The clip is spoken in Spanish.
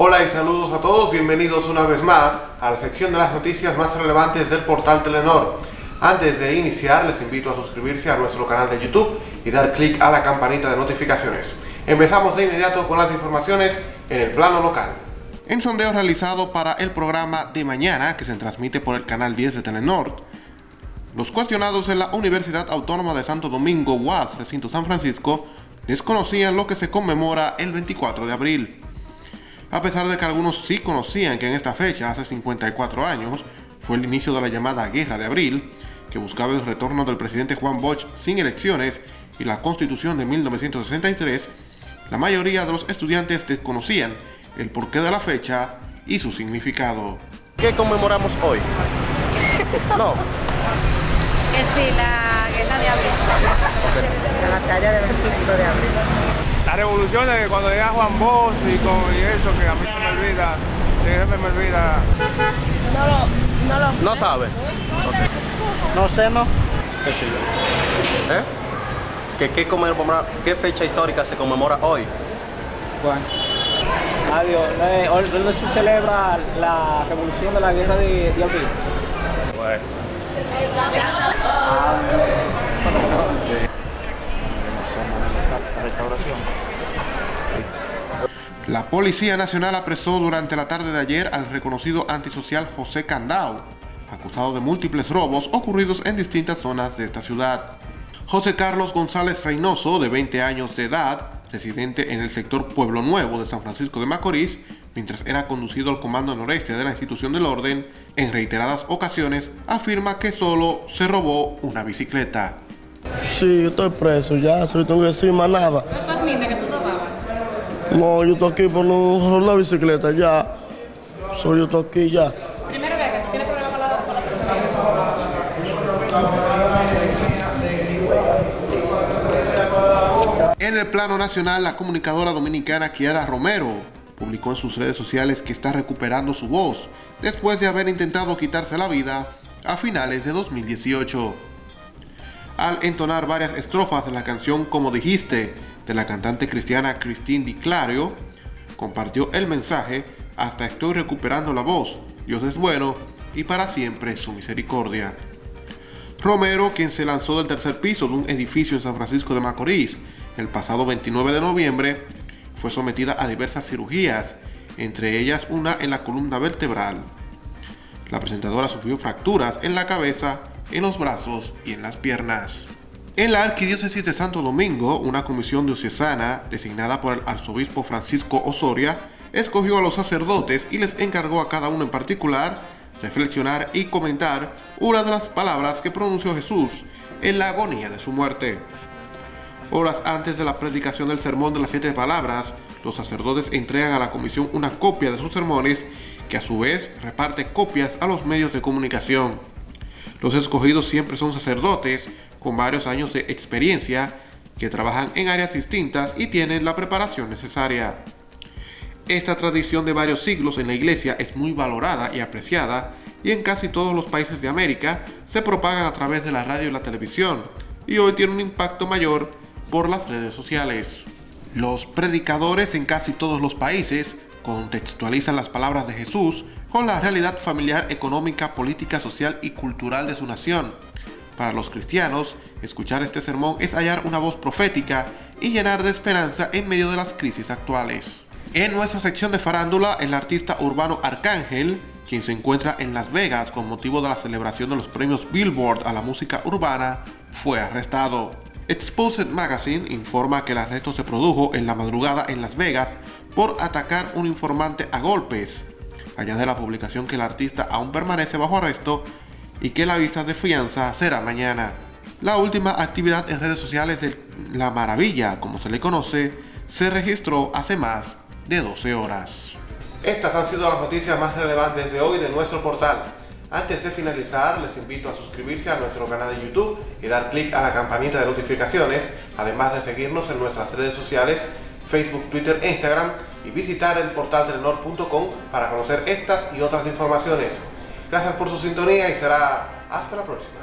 Hola y saludos a todos, bienvenidos una vez más a la sección de las noticias más relevantes del portal Telenor. Antes de iniciar, les invito a suscribirse a nuestro canal de YouTube y dar clic a la campanita de notificaciones. Empezamos de inmediato con las informaciones en el plano local. En sondeo realizado para el programa de mañana, que se transmite por el canal 10 de Telenor, los cuestionados en la Universidad Autónoma de Santo Domingo, UAS, recinto San Francisco, desconocían lo que se conmemora el 24 de abril. A pesar de que algunos sí conocían que en esta fecha, hace 54 años, fue el inicio de la llamada Guerra de Abril, que buscaba el retorno del presidente Juan Bosch sin elecciones y la constitución de 1963, la mayoría de los estudiantes desconocían el porqué de la fecha y su significado. ¿Qué conmemoramos hoy? No. Que sí, la guerra de abril. La batalla del 25 de abril. Revoluciones de cuando llega Juan Bosch y, con, y eso que a mí se me olvida, se me olvida. No lo, no lo sé. No sabe. No sé, no. ¿Qué sé yo? ¿Eh? ¿Qué, qué, conmemora- qué fecha histórica se conmemora hoy? Bueno. Adiós. Eh, hoy ¿Dónde se celebra la revolución de la guerra de, de abril? Bueno. La restauración. La Policía Nacional apresó durante la tarde de ayer al reconocido antisocial José Candao, acusado de múltiples robos ocurridos en distintas zonas de esta ciudad. José Carlos González Reynoso, de 20 años de edad, residente en el sector Pueblo Nuevo de San Francisco de Macorís, mientras era conducido al comando noreste de la institución del orden, en reiteradas ocasiones afirma que solo se robó una bicicleta. Sí, yo estoy preso ya, no tengo que decir más nada. No, yo estoy aquí por no robar la bicicleta ya. Soy yo estoy aquí ya. Primero vea que tú tienes problema con la, con la En el plano nacional, la comunicadora dominicana Kiara Romero publicó en sus redes sociales que está recuperando su voz después de haber intentado quitarse la vida a finales de 2018. Al entonar varias estrofas de la canción Como dijiste de la cantante cristiana Christine Di Clario, compartió el mensaje Hasta estoy recuperando la voz, Dios es bueno y para siempre su misericordia. Romero, quien se lanzó del tercer piso de un edificio en San Francisco de Macorís el pasado 29 de noviembre, fue sometida a diversas cirugías, entre ellas una en la columna vertebral. La presentadora sufrió fracturas en la cabeza, en los brazos y en las piernas. En la Arquidiócesis de Santo Domingo, una comisión diocesana designada por el arzobispo Francisco Osoria escogió a los sacerdotes y les encargó a cada uno en particular reflexionar y comentar una de las palabras que pronunció Jesús en la agonía de su muerte. Horas antes de la predicación del sermón de las siete palabras, los sacerdotes entregan a la comisión una copia de sus sermones que a su vez reparte copias a los medios de comunicación. Los escogidos siempre son sacerdotes con varios años de experiencia que trabajan en áreas distintas y tienen la preparación necesaria. Esta tradición de varios siglos en la iglesia es muy valorada y apreciada y en casi todos los países de América se propagan a través de la radio y la televisión y hoy tiene un impacto mayor por las redes sociales. Los predicadores en casi todos los países contextualizan las palabras de Jesús con la realidad familiar, económica, política, social y cultural de su nación. Para los cristianos, escuchar este sermón es hallar una voz profética y llenar de esperanza en medio de las crisis actuales. En nuestra sección de farándula, el artista urbano Arcángel, quien se encuentra en Las Vegas con motivo de la celebración de los premios Billboard a la música urbana, fue arrestado. Exposed Magazine informa que el arresto se produjo en la madrugada en Las Vegas por atacar un informante a golpes. Añade la publicación que el artista aún permanece bajo arresto y que la vista de fianza será mañana. La última actividad en redes sociales de La Maravilla, como se le conoce, se registró hace más de 12 horas. Estas han sido las noticias más relevantes de hoy de nuestro portal. Antes de finalizar, les invito a suscribirse a nuestro canal de YouTube y dar clic a la campanita de notificaciones, además de seguirnos en nuestras redes sociales, Facebook, Twitter e Instagram, y visitar el portal telenor.com para conocer estas y otras informaciones. Gracias por su sintonía y será hasta la próxima.